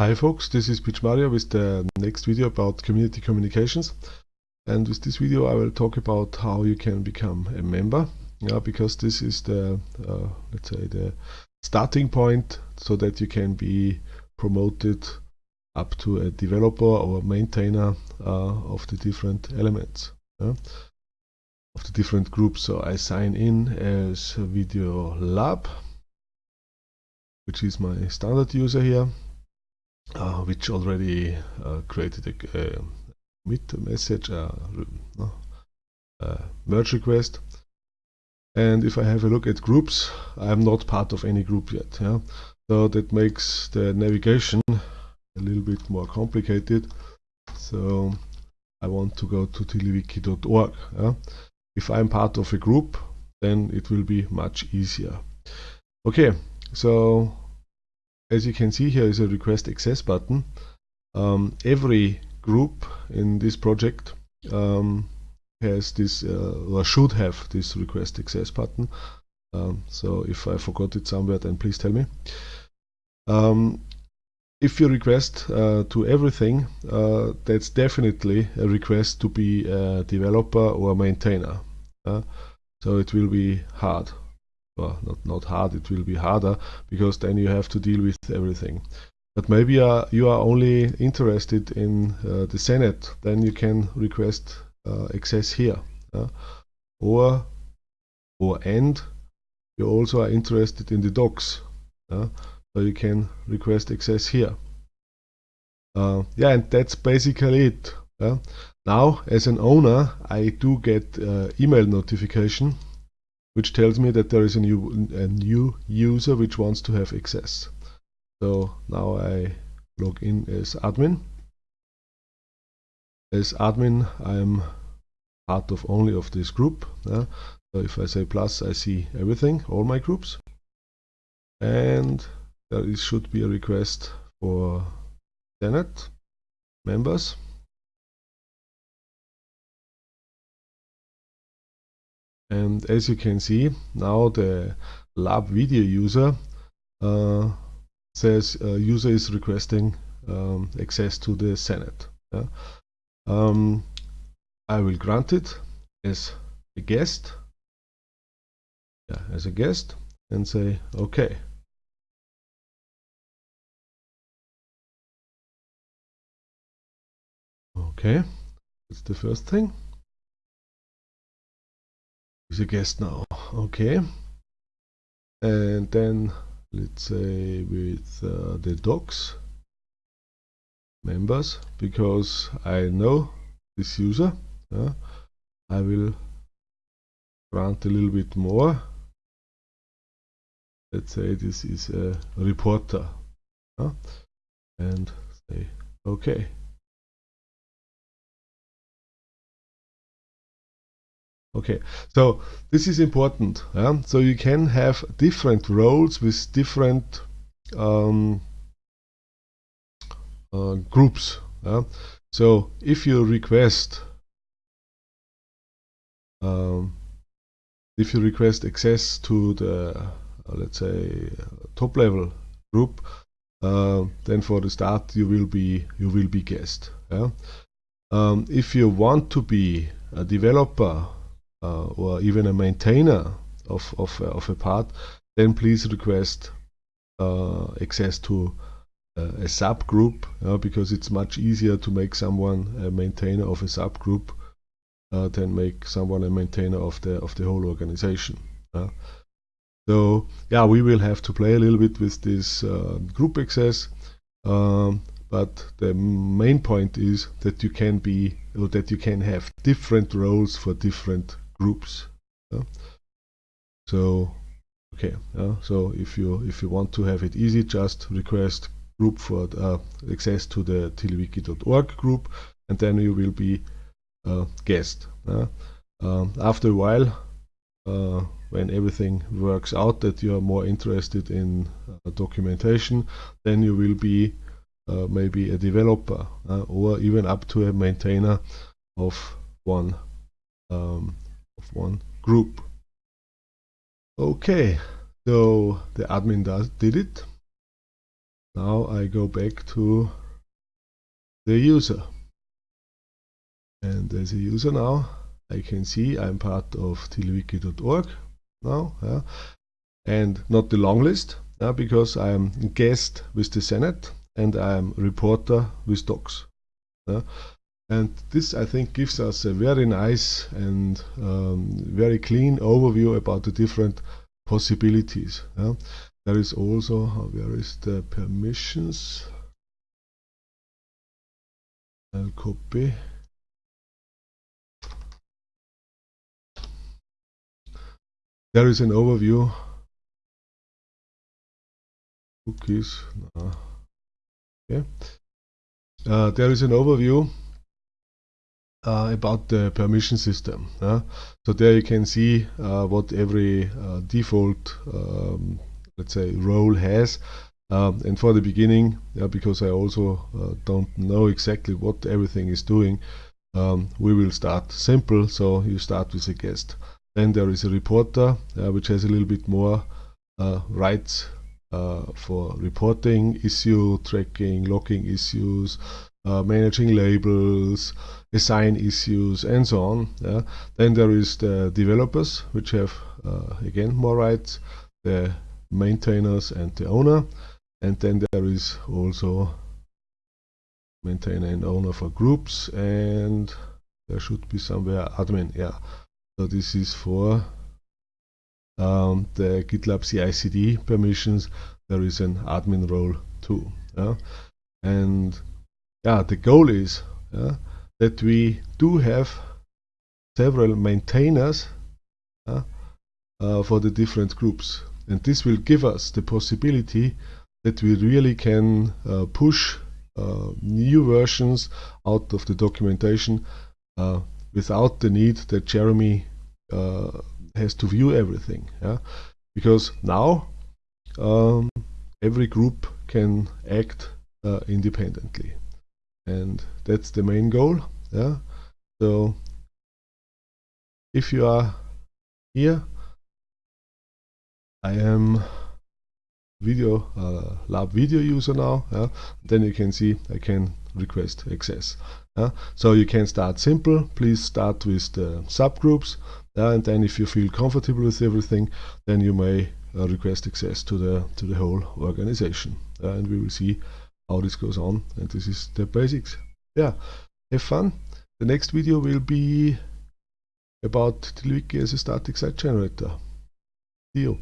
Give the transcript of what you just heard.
Hi folks, this is Pietsch Mario with the next video about community communications. And with this video I will talk about how you can become a member. Yeah, because this is the, uh, let's say, the starting point so that you can be promoted up to a developer or maintainer uh, of the different elements. Yeah, of the different groups. So I sign in as Video Lab, which is my standard user here which already uh, created a, a commit message, uh, a merge request. And if I have a look at groups, I am not part of any group yet. Yeah? So that makes the navigation a little bit more complicated. So I want to go to TiddlyWiki.org. Yeah? If I'm part of a group, then it will be much easier. Okay, so as you can see here is a request access button. Um, every group in this project um, has this uh, or should have this request access button. Um, so if I forgot it somewhere then please tell me. Um, if you request uh, to everything, uh, that's definitely a request to be a developer or a maintainer. So it will be hard well, not, not hard, it will be harder because then you have to deal with everything. But maybe uh, you are only interested in uh, the Senate, then you can request uh, access here. or, or and you also are interested in the docs, so you can request access here. Uh, yeah, and that's basically it. Now, as an owner, I do get uh, email notification which tells me that there is a new, a new user which wants to have access. So now I log in as admin. As admin, I'm part of only of this group. so if I say plus, I see everything, all my groups. And there is, should be a request for Senate members. And as you can see now the lab video user uh, says uh, user is requesting um, access to the Senate. Yeah? um, I will grant it as a guest. Yeah, as a guest and say okay. Okay. That's the first thing is a guest now. Okay. And then let's say with uh, the docs members because I know this user uh, I will grant a little bit more. Let's say this is a reporter uh, and say okay Okay, so this is important. Yeah? So you can have different roles with different um, uh, groups. Yeah? So if you request um, if you request access to the uh, let's say top level group, uh, then for the start you will be you will be guest. Yeah? Um, if you want to be a developer uh, or even a maintainer of, of, of a part, then please request uh, access to uh, a subgroup because it's much easier to make someone a maintainer of a subgroup uh, than make someone a maintainer of the of the whole organization. Uh, so yeah, we will have to play a little bit with this uh, group access, um, but the main point is that you can be that you can have different roles for different groups. Yeah? So okay, yeah? so if you if you want to have it easy, just request group for uh, access to the tiddlywiki.org group, and then you will be a guest. Um, after a while, uh, when everything works out that you are more interested in uh, documentation, then you will be uh, maybe a developer uh, or even up to a maintainer of one um, of one group. Okay, so the admin does did it. now I go back to the user and as a user now I can see I'm part of tiddlywiki.org now yeah, and not the long list yeah, because I'm guest with the Senate and I'm reporter with docs yeah. And this I think gives us a very nice and um, very clean overview about the different possibilities yeah. there is also where is the permissions? I'll copy. There is an overview. Cookies no. okay. Uh, there is an overview. uh, about the permission system uh, so there you can see uh, what every uh, default um, let's say role has. Um, and for the beginning because I also uh, don't know exactly what everything is doing um, we will start simple. So you start with a guest. Then there is a reporter, uh, which has a little bit more uh, rights uh, for reporting, issue tracking, logging issues, uh, managing labels, assign issues, and so on. Yeah. Then there is the developers, which have uh, again more rights, the maintainers and the owner. And then there is also maintainer and owner for groups, and there should be somewhere admin. Yeah. So this is for um, the GitLab CI/CD permissions. There is an admin role too. Yeah? And yeah, the goal is yeah, that we do have several maintainers uh, for the different groups. And this will give us the possibility that we really can uh, push uh, new versions out of the documentation uh, without the need that Jeremy uh, has to view everything. Yeah? Because now um, every group can act uh, independently. And that's the main goal. Yeah? So if you are here, I am video uh, lab video user now yeah? then you can see I can request access yeah? so you can start simple please start with the subgroups yeah? and then if you feel comfortable with everything then you may uh, request access to the to the whole organization and we will see how this goes on and this is the basics. Yeah have fun. The next video will be about TiddlyWiki as a static site generator. See you